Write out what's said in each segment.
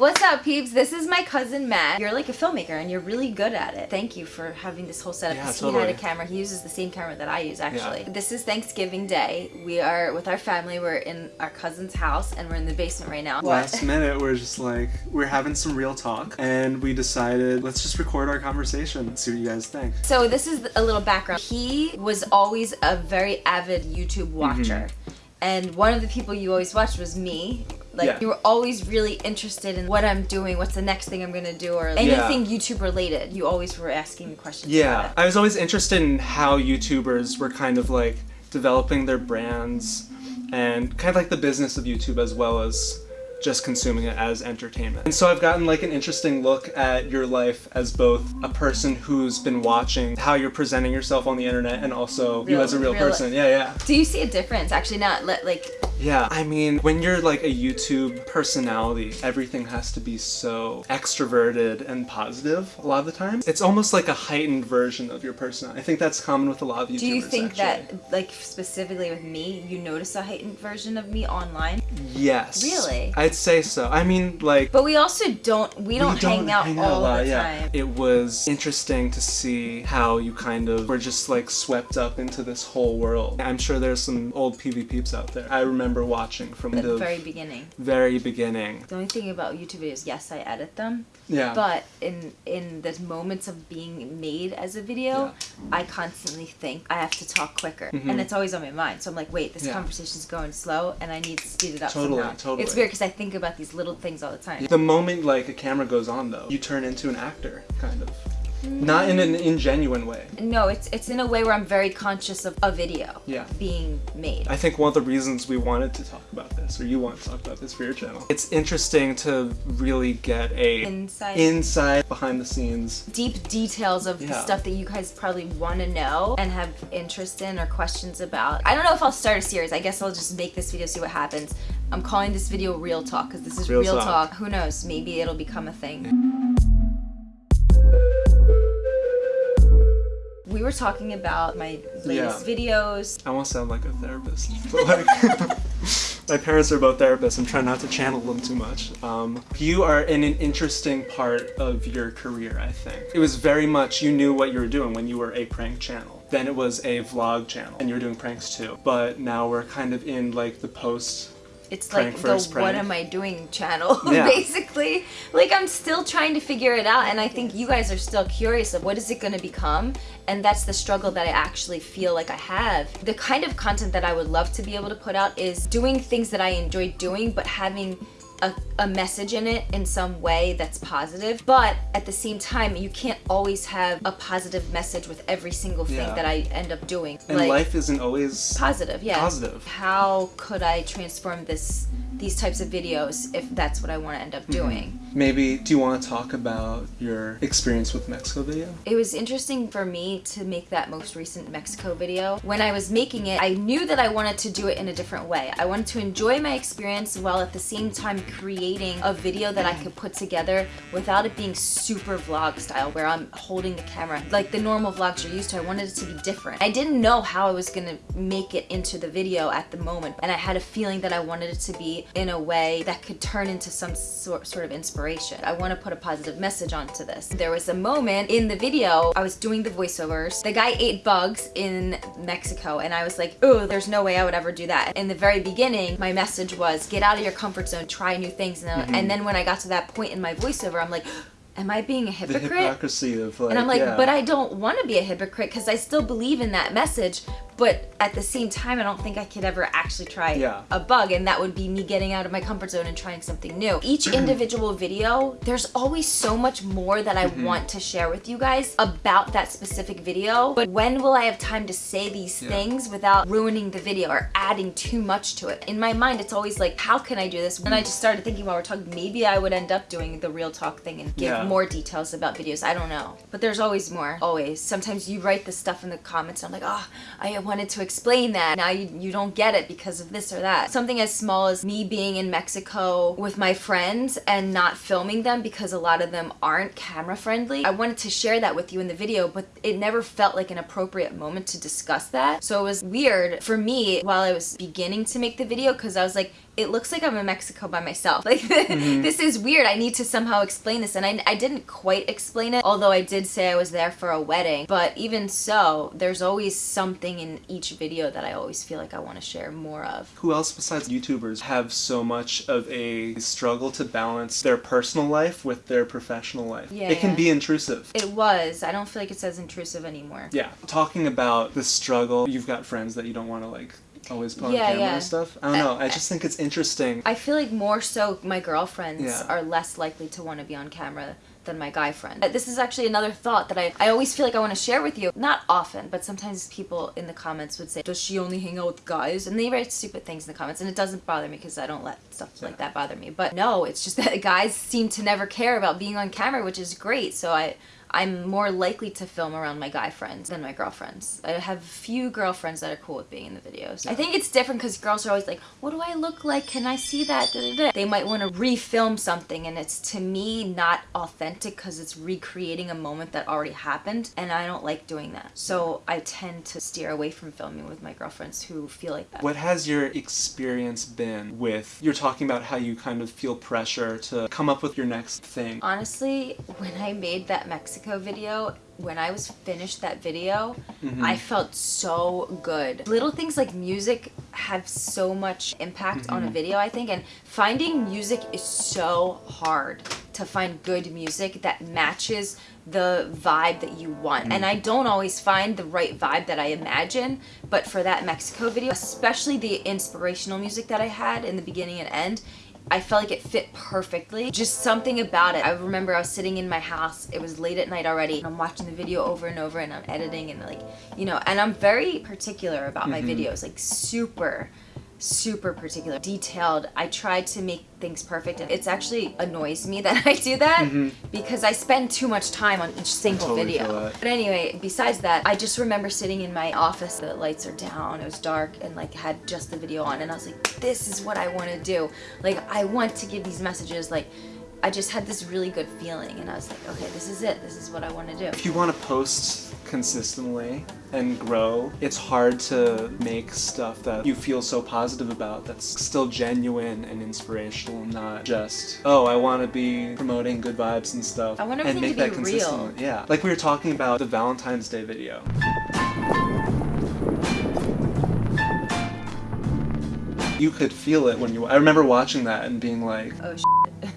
What's up, peeps? This is my cousin Matt. You're like a filmmaker and you're really good at it. Thank you for having this whole setup. Yeah, 'cause totally. He had a camera. He uses the same camera that I use, actually. Yeah. This is Thanksgiving Day. We are with our family. We're in our cousin's house and we're in the basement right now. Last minute, we're just like, we're having some real talk, and we decided, let's just record our conversation and see what you guys think. So this is a little background. He was always a very avid YouTube watcher. Mm-hmm. And one of the people you always watched was me. Like Yeah. you were always really interested in what I'm doing, what's the next thing I'm gonna do, or anything YouTube related. You always were asking me questions. Yeah, about it. I was always interested in how YouTubers were kind of like developing their brands and kind of like the business of YouTube as well as just consuming it as entertainment. And so I've gotten like an interesting look at your life as both a person who's been watching how you're presenting yourself on the internet and also you as a real, real- person. Yeah, yeah. Do you see a difference? Actually, not let like Yeah, I mean, when you're like a YouTube personality, everything has to be so extroverted and positive a lot of the time. It's almost like a heightened version of your personality. I think that's common with a lot of YouTubers. Do you think actually. that, like specifically with me, you notice a heightened version of me online? Yes. Really? I'd say so. I mean, like. But we also don't. We don't, we hang out all a lot, the yeah. time. It was interesting to see how you kind of were just like swept up into this whole world. I'm sure there's some old PV peeps out there. I remember watching from the the very beginning. very beginning. The only thing about YouTube videos, yes, I edit them, Yeah. but in in the moments of being made as a video, I constantly think I have to talk quicker, Mhm. and it's always on my mind. So I'm like, wait, this Yeah. conversation's going slow, and I need to speed it up Totally, somehow. totally. It's weird because I think about these little things all the time. The moment like a camera goes on though, you turn into an actor, kind of. Not in an ingenuine way. No, it's it's in a way where I'm very conscious of a video Yeah. being made. I think one of the reasons we wanted to talk about this, or you want to talk about this for your channel, it's interesting to really get a Inside. inside behind the scenes. deep details of the stuff that you guys probably want to know and have interest in or questions about. I don't know if I'll start a series. I guess I'll just make this video, see what happens. I'm calling this video Real Talk because this is Real real, talk. talk. Who knows? Maybe it'll become a thing. We were talking about my latest videos. I won't sound like a therapist, but like my parents are both therapists. I'm trying not to channel them too much. Um, you are in an interesting part of your career, I think. It was very much you knew what you were doing when you were a prank channel. Then it was a vlog channel, and you were doing pranks too. But now we're kind of in like the post. It's like the what am I doing channel, Yeah. basically. Like I'm still trying to figure it out and I think you guys are still curious of what is it gonna become and that's the struggle that I actually feel like I have. The kind of content that I would love to be able to put out is doing things that I enjoy doing but having a, a message in it in some way that's positive but at the same time you can't always have a positive message with every single thing Yeah. that I end up doing. And Like- life isn't always positive yeah Positive. how could i transform this these types of videos if that's what i want to end up Mm-hmm. doing. Maybe, do you want to talk about your experience with Mexico video? it was interesting for me to make that most recent mexico video. When i was making it i knew that i wanted to do it in a different way. I wanted to enjoy my experience while at the same time creating a video that i could put together without it being super vlog style where i'm holding the camera like the normal vlogs you're used to. I wanted it to be different. I didn't know how i was gonna make it into the video at the moment and i had a feeling that i wanted it to be in a way that could turn into some sort, sort of inspiration. I want to put a positive message onto this. There was a moment in the video i was doing the voiceovers. The guy ate bugs in mexico and i was like oh there's no way i would ever do that. In the very beginning my message was get out of your comfort zone try new things and, mm-hmm. and then when i got to that point in my voiceover i'm like am i being a The hypocrite hypocrisy of like, and I'm like, yeah. but I don't want to be a hypocrite because I still believe in that message. But at the same time, I don't think I could ever actually try Yeah. a bug, and that would be me getting out of my comfort zone and trying something new. Each individual video, there's always so much more that I Mm-hmm. want to share with you guys about that specific video. But when will I have time to say these Yeah. things without ruining the video or adding too much to it? In my mind, it's always like, how can I do this? And I just started thinking while we're talking, maybe I would end up doing the real talk thing and give Yeah. more details about videos. I don't know. But there's always more. Always. Sometimes you write the stuff in the comments and I'm like, oh, I wanted to explain that. Now you, you don't get it because of this or that. Something as small as me being in Mexico with my friends and not filming them because a lot of them aren't camera friendly. I wanted to share that with you in the video, but it never felt like an appropriate moment to discuss that. So it was weird for me while I was beginning to make the video because I was like, it looks like I'm in Mexico by myself. Like, mm-hmm. this is weird. I need to somehow explain this. And I, I didn't quite explain it, although I did say I was there for a wedding. But even so, there's always something in each video that I always feel like I want to share more of. Who else besides YouTubers have so much of a struggle to balance their personal life with their professional life? Yeah, it can yeah. be intrusive. It was. I don't feel like it's as intrusive anymore. Yeah. Talking about the struggle, you've got friends that you don't want to like always put on Yeah, camera yeah. and stuff. I don't know. I just think it's interesting. I feel like more so my girlfriends Yeah. are less likely to want to be on camera than my guy friend. Uh, This is actually another thought that I, I always feel like I want to share with you. Not often, but sometimes people in the comments would say, Does she only hang out with guys? And they write stupid things in the comments, and it doesn't bother me because I don't let stuff like that bother me. But no, it's just that guys seem to never care about being on camera, which is great. So I. I'm more likely to film around my guy friends than my girlfriends. I have few girlfriends that are cool with being in the videos. I think it's different because girls are always like, "What do I look like? Can I see that?" Da, da, da. They might want to refilm something, and it's to me not authentic because it's recreating a moment that already happened, and I don't like doing that. So I tend to steer away from filming with my girlfriends who feel like that. What has your experience been with you're talking about how you kind of feel pressure to come up with your next thing? Honestly, when I made that Mexico video, when I was finished that video, mm-hmm. I felt so good. Little things like music have so much impact on a mm-hmm. video, I think, and finding music is so hard to find good music that matches the vibe that you want. And I don't always find the right vibe that I imagine, but for that Mexico video, especially the inspirational music that I had in the beginning and end, I felt like it fit perfectly. Just something about it. I remember I was sitting in my house. It was late at night already. And I'm watching the video over and over and I'm editing and like, you know, and I'm very particular about my mm-hmm. videos, like super super particular, detailed. I try to make things perfect and it's actually annoys me that I do that mm-hmm. because I spend too much time on each single Totally video. But anyway, besides that, I just remember sitting in my office, the lights are down, it was dark, and like had just the video on, and I was like, this is what I want to do. Like, I want to give these messages. Like, I just had this really good feeling, and I was like, okay, this is it. This is what I want to do. If you want to post consistently and grow, it's hard to make stuff that you feel so positive about that's still genuine and inspirational, not just, oh, I want to be promoting good vibes and stuff. I want and everything make to that be real. consistent. Yeah. Like we were talking about the Valentine's Day video. You could feel it when you. I remember watching that and being like, Oh,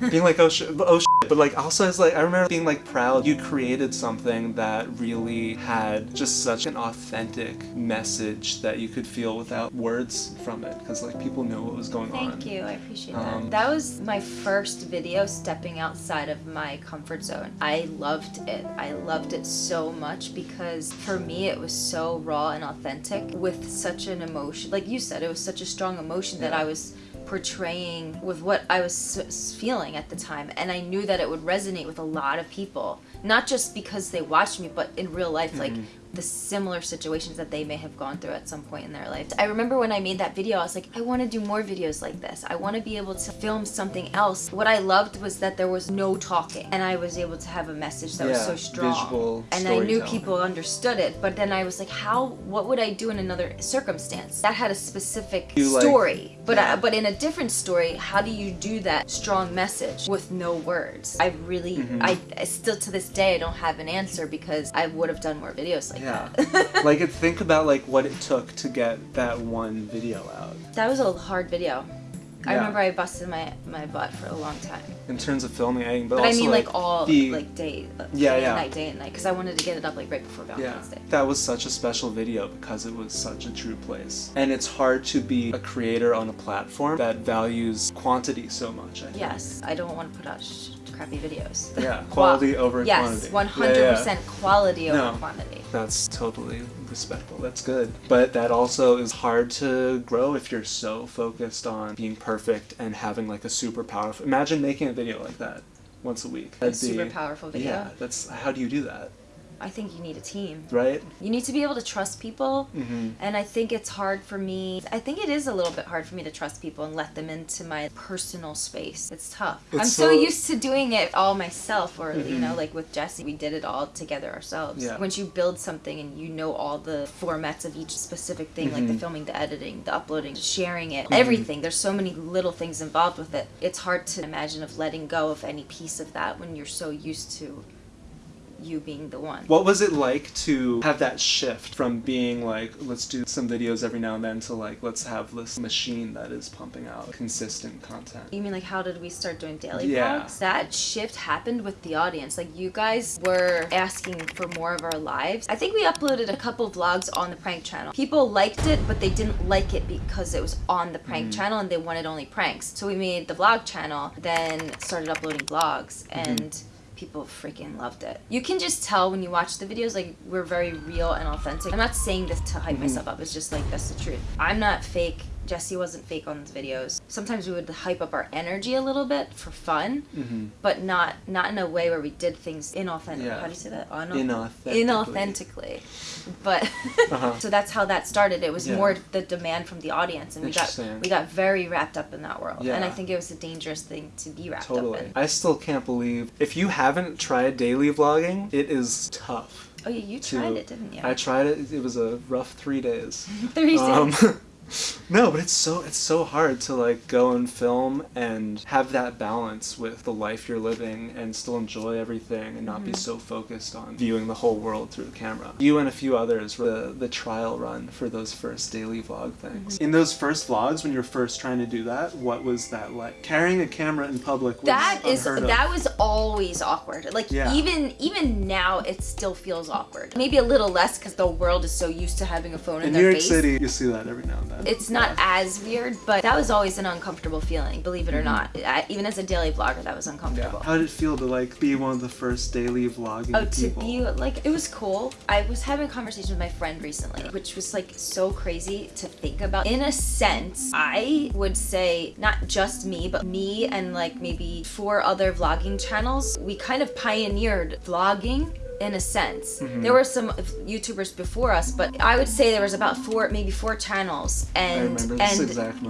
being like, oh shit, oh shit. But like, also, it's like, I remember being like proud you created something that really had just such an authentic message that you could feel without words from it. Because like, people knew what was going on. Thank you. I appreciate Um, that. That was my first video stepping outside of my comfort zone. I loved it. I loved it so much because for me it was so raw and authentic with such an emotion. Like you said, it was such a strong emotion that I was portraying with what I was feeling at the time and I knew that it would resonate with a lot of people. Not just because they watched me but in real life like mm-hmm. The similar situations that they may have gone through at some point in their life. I remember when I made that video, I was like, I want to do more videos like this. I want to be able to film something else. What I loved was that there was no talking and I was able to have a message that was so strong. visual and I knew people understood it, but then I was like, how, what would I do in another circumstance? That had a specific You, like- story, but, Yeah. uh, but in a different story, how do you do that strong message with no words? I really, Mm-hmm. I, I still to this day, I don't have an answer because I would have done more videos like Yeah. like, think about like what it took to get that one video out. That was a hard video. I remember I busted my my butt for a long time. In terms of filming, but, But I mean like, all the- like day, uh, Yeah, day yeah. and night, day and night, because I wanted to get it up like right before Yeah, Valentine's Day. that was such a special video because it was such a true place. And it's hard to be a creator on a platform that values quantity so much, I think. Yes, I don't want to put out sh- crappy videos. Yeah, Qua- quality over yes, quantity. one Yeah, hundred yeah. percent quality over No. quantity. That's totally respectful. That's good. But that also is hard to grow if you're so focused on being perfect and having like a super powerful. Imagine making a video like that once a week. A That'd be- super powerful video. Yeah, that's how do you do that? I think you need a team. right? You need to be able to trust people. Mm-hmm. And I think it's hard for me. I think it is a little bit hard for me to trust people and let them into my personal space. It's tough. It's I'm so, so- used to doing it all myself, or, you Mhm. know, like with Jesse, we did it all together ourselves. Yeah. Once you build something and you know all the formats of each specific thing, like the Mhm. filming, the editing, the uploading, sharing it, Mhm. everything, there's so many little things involved with it. It's hard to imagine of letting go of any piece of that when you're so used to you being the one. What was it like to have that shift from being like, let's do some videos every now and then to like, let's have this machine that is pumping out consistent content? You mean like how did we start doing daily Yeah. vlogs? That shift happened with the audience. Like you guys were asking for more of our lives. I think we uploaded a couple vlogs on the prank channel. People liked it, but they didn't like it because it was on the prank Mhm. channel and they wanted only pranks. So we made the vlog channel, then started uploading vlogs and people freaking loved it. You can just tell when you watch the videos, like we're very real and authentic. I'm not saying this to hype Mhm. myself up. It's just like that's the truth. I'm not fake. Jesse wasn't fake on the videos. Sometimes we would hype up our energy a little bit for fun, Mm-hmm. but not not in a way where we did things inauthentic. Yeah. How do you say that? Inauthentically. Inauthentically. But Uh-huh. so that's how that started. It was Yeah. more the demand from the audience, and we got we got very wrapped up in that world. And I think it was a dangerous thing to be wrapped up in. I still can't believe if you haven't tried daily vlogging, it is tough. Oh yeah, you to- tried it, didn't you? I tried it. It was a rough three days. Three Um, days. no, but it's so it's so hard to like go and film and have that balance with the life you're living and still enjoy everything and not be Mhm. so focused on viewing the whole world through the camera. You and a few others were the, the trial run for those first daily vlog things. Mm-hmm. In those first vlogs, when you're first trying to do that, what was that like? Carrying a camera in public was that is of. that was always awkward. Like Yeah. even even now, it still feels awkward. Maybe a little less because the world is so used to having a phone in, in their New York face. City, you see that every now and then. It's not Yeah. as weird, but that was always an uncomfortable feeling. Believe it or mm-hmm. not, I, even as a daily vlogger, that was Yeah. uncomfortable. How did it feel to like be one of the first daily vlogging Oh, to people? be like, it was cool. I was having a conversation with my friend recently, which was like so crazy to think about. In a sense, I would say not just me, but me and like maybe four other vlogging channels, we kind of pioneered vlogging in a sense. Mhm. There were some YouTubers before us, but I would say there was about four, maybe four channels, and and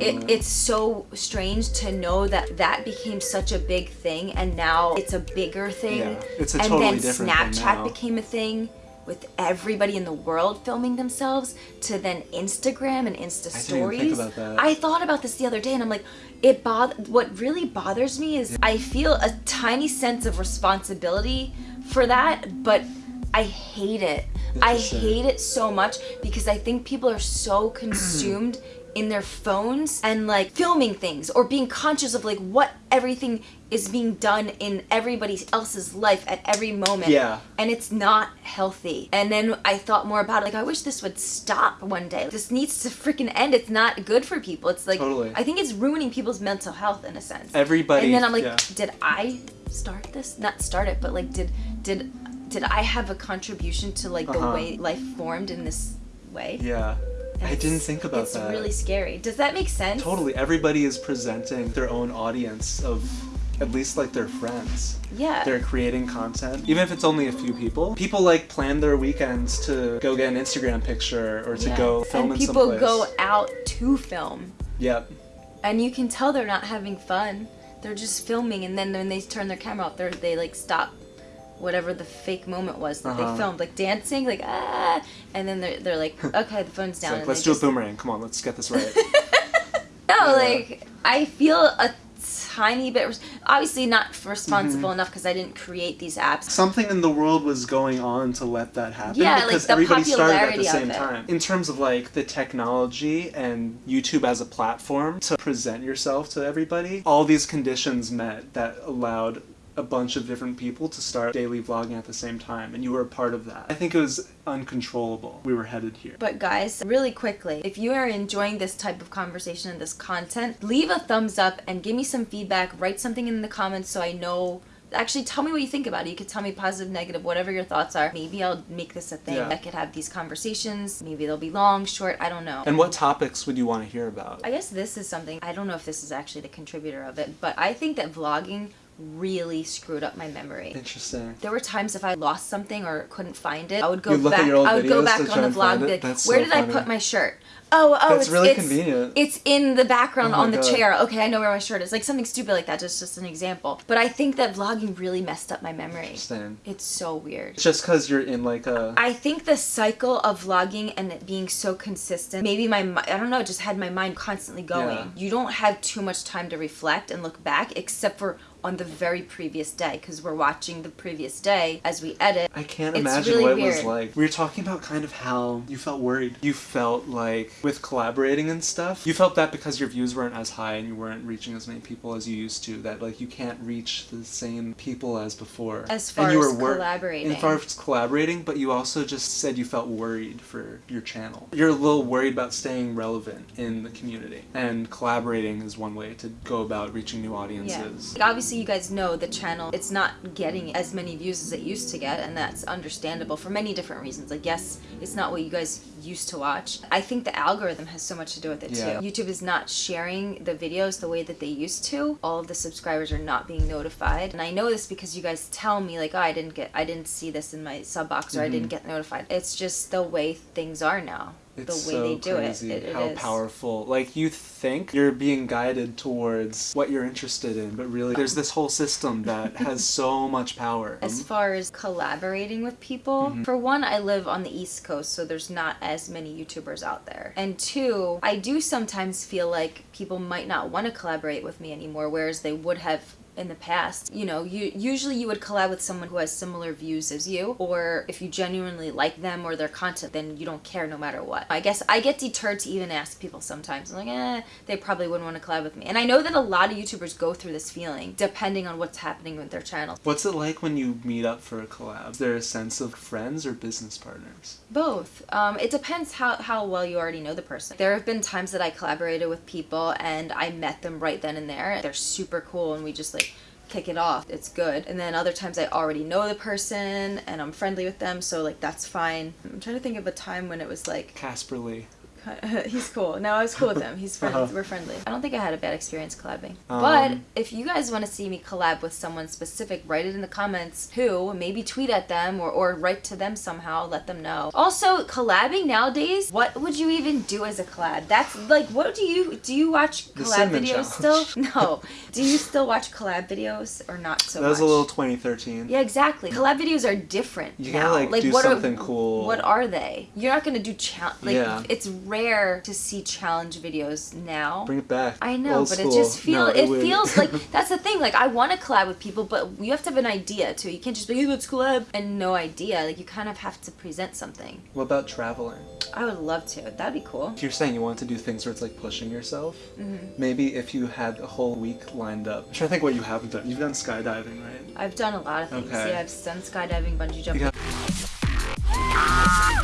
it, it's so strange to know that that became such a big thing, and now it's a bigger thing Yeah, it's a and totally then different thing Snapchat now. became a thing with everybody in the world filming themselves to then Instagram and Insta I stories. that. I thought about this the other day and I'm like, it bother what really bothers me is I feel a tiny sense of responsibility for that, but I hate it. I hate it so much because I think people are so consumed in their phones and like filming things or being conscious of like what everything is being done in everybody else's life at every moment. Yeah. And it's not healthy. And then I thought more about it. Like, I wish this would stop one day. This needs to freaking end. It's not good for people. It's like, Totally. I think it's ruining people's mental health in a sense. Everybody. and then I'm like, yeah. did I start this? Not start it, but like, did, did, did I have a contribution to like the Uh-huh. way life formed in this way? Yeah. And I didn't think about it's that. really scary. Does that make sense? Totally. Everybody is presenting their own audience of at least like their friends. Yeah. They're creating content, even if it's only a few people. People like plan their weekends to go get an Instagram picture or to Yeah. go film and in people someplace. go out to film. Yep. and you can tell they're not having fun. They're just filming, and then when they turn their camera off, they like stop whatever the fake moment was that Uh-huh. they filmed, like dancing, like ah, and then they're they're like, okay, the phone's down. like, let's do just, a boomerang. Come on, let's get this right. No, Yeah. like I feel a tiny bit, obviously not responsible Mm-hmm. enough because I didn't create these apps. Something in the world was going on to let that happen Yeah, like because the everybody started at the same time. In terms of like the technology and YouTube as a platform to present yourself to everybody, all these conditions met that allowed a bunch of different people to start daily vlogging at the same time and you were a part of that. I think it was uncontrollable. We were headed here. But guys, really quickly, if you are enjoying this type of conversation and this content, leave a thumbs up and give me some feedback. Write something in the comments so I know. Actually, tell me what you think about it. You could tell me positive, negative, whatever your thoughts are. Maybe I'll make this a thing. Yeah. I could have these conversations. Maybe they'll be long, short. I don't know. And what topics would you want to hear about? I guess this is something, I don't know if this is actually the contributor of it, but I think that vlogging really screwed up my memory. Interesting. There were times if I lost something or couldn't find it, I would go You'd look at back. your old I would go back on the vlog. it? Like, where so did I put my shirt? Oh, oh, That's it's really it's, convenient. It's in the background Oh on the God. chair. Okay, I know where my shirt is. Like something stupid like that. Just just an example. But I think that vlogging really messed up my memory. Interesting. It's so weird. Just because you're in like a. I think the cycle of vlogging and it being so consistent, maybe my, I don't know, just had my mind constantly going. Yeah. You don't have too much time to reflect and look back except for on the very previous day because we're watching the previous day as we edit. I can't It's imagine really what it was like. We were talking about kind of how you felt worried. You felt like with collaborating and stuff, you felt that because your views weren't as high and you weren't reaching as many people as you used to, that like you can't reach the same people as before. As far and you as were collaborating. As far as collaborating, but you also just said you felt worried for your channel. You're a little worried about staying relevant in the community. And collaborating is one way to go about reaching new Yeah. audiences. Like, obviously, you guys know the channel, it's not getting as many views as it used to get, and that's understandable for many different reasons. Like, yes, it's not what you guys used to watch. I think the algorithm has so much to do with it, Yeah. too. YouTube is not sharing the videos the way that they used to. All of the subscribers are not being notified. And I know this because you guys tell me, like, oh, I didn't get, I didn't see this in my sub box, or I Mm-hmm. didn't get notified. It's just the way things are now. It's the way so they do crazy it. It, how powerful. Like you think you're being guided towards what you're interested in, but really there's this whole system that has so much power. As far as collaborating with people, Mm-hmm. for one, I live on the East Coast, so there's not as many YouTubers out there. And two, I do sometimes feel like people might not want to collaborate with me anymore, whereas they would have in the past. You know, you usually you would collab with someone who has similar views as you, or if you genuinely like them or their content, then you don't care no matter what. I guess I get deterred to even ask people sometimes. I'm like, eh, they probably wouldn't want to collab with me. And I know that a lot of YouTubers go through this feeling, depending on what's happening with their channel. What's it like when you meet up for a collab? Is there a sense of friends or business partners? Both. Um, it depends how, how well you already know the person. There have been times that I collaborated with people and I met them right then and there. They're super cool and we just like kick it off. It's good. And then other times I already know the person and I'm friendly with them, so like that's fine. I'm trying to think of a time when it was like Casper Lee. he's cool. No, I was cool with him. He's friendly. Uh-huh. We're friendly. I don't think I had a bad experience collabing. Um, but if you guys want to see me collab with someone specific, write it in the comments. Who? Maybe tweet at them or, or write to them somehow. Let them know. Also, collabing nowadays. What would you even do as a collab? That's like, what do you do? You watch collab videos challenge. still? No. Do you still watch collab videos or not so that was much? a little 2013. Yeah, exactly. Collab videos are different You now. gotta, like, do what something are, cool. What are they? You're not gonna do challenge. Like, Yeah. it's rare to see challenge videos now. Bring it back. I know, Old but school. it just feels, No, it, would- feels like that's the thing. Like I want to collab with people, but you have to have an idea too. You can't just be hey, let's collab and no idea. Like you kind of have to present something. What about traveling? I would love to. That'd be cool. If you're saying you want to do things where it's like pushing yourself, Mm-hmm. maybe if you had a whole week lined up. I'm trying to think what you haven't done. You've done skydiving, right? I've done a lot of things. Okay. Yeah, I've done skydiving, bungee jumping.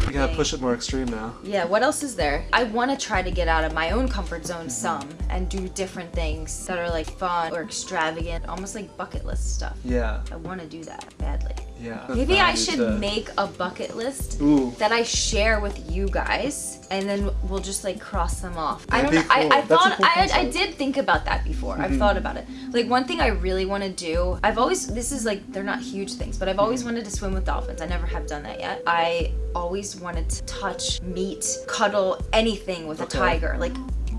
You gotta push it more extreme now. Yeah, what else is there? I want to try to get out of my own comfort zone some and do different things that are like fun or extravagant, almost like bucket list stuff. Yeah, I want to do that badly. yeah. Maybe I should make a bucket list Ooh. that I share with you guys, and then we'll just like cross them off. I That'd don't know. cool. I, I thought cool I, I. Mm-hmm. did think about that before. I've thought about it. Like one thing I really want to do. I've always this is like they're not huge things, but I've always Mm-hmm. wanted to swim with dolphins. I never have done that yet. I always wanted to touch, meet, cuddle anything with Okay. a tiger. Like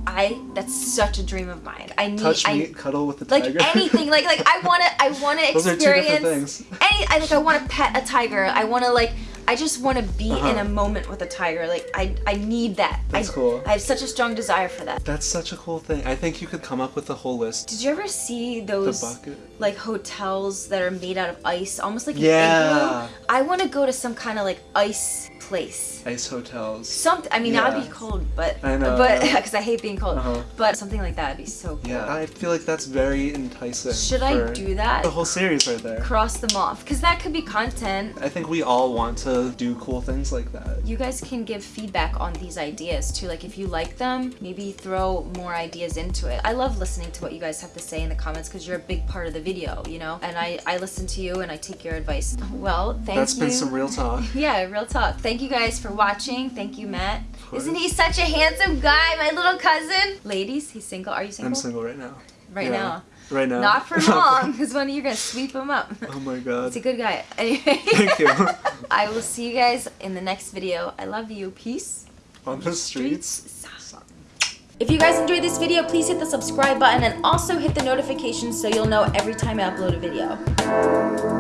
I that's such a dream of mine. I need Touch I, meat, cuddle with the like anything like like i want to i want to experience Those are two different things. any i like i want to pet a tiger i want to like i just want to be Uh-huh. in a moment with a tiger like i i need that That's I, cool. i have such a strong desire for that That's such a cool thing. I think you could come up with a whole list. did you ever see those like hotels that are made out of ice almost like an Yeah. igloo? i want to go to some kind of like ice place Ice hotels. something i mean that would be cold but I know, but yeah. because i hate being cold Uh-huh. but something like that would be so cool Yeah, I feel like that's very enticing. should i do that The whole series right there. cross them off because that could be content I think we all want to do cool things like that. you guys can give feedback on these ideas too. Like if you like them, maybe throw more ideas into it. I love listening to what you guys have to say in the comments because you're a big part of the video, you know? And I, I listen to you and I take your advice. Well, thank That's you. been some real talk. yeah, real talk. Thank you guys for watching. Thank you, Matt. Isn't he such a handsome guy, my little cousin? Ladies, he's single. Are you single? I'm single right now. right Yeah. now. Right now. Not for long, because one of you are gonna sweep him up. oh my god. He's a good guy. Anyway, Thank you. I will see you guys in the next video. I love you. Peace. On the streets. If you guys enjoyed this video, please hit the subscribe button and also hit the notifications so you'll know every time I upload a video.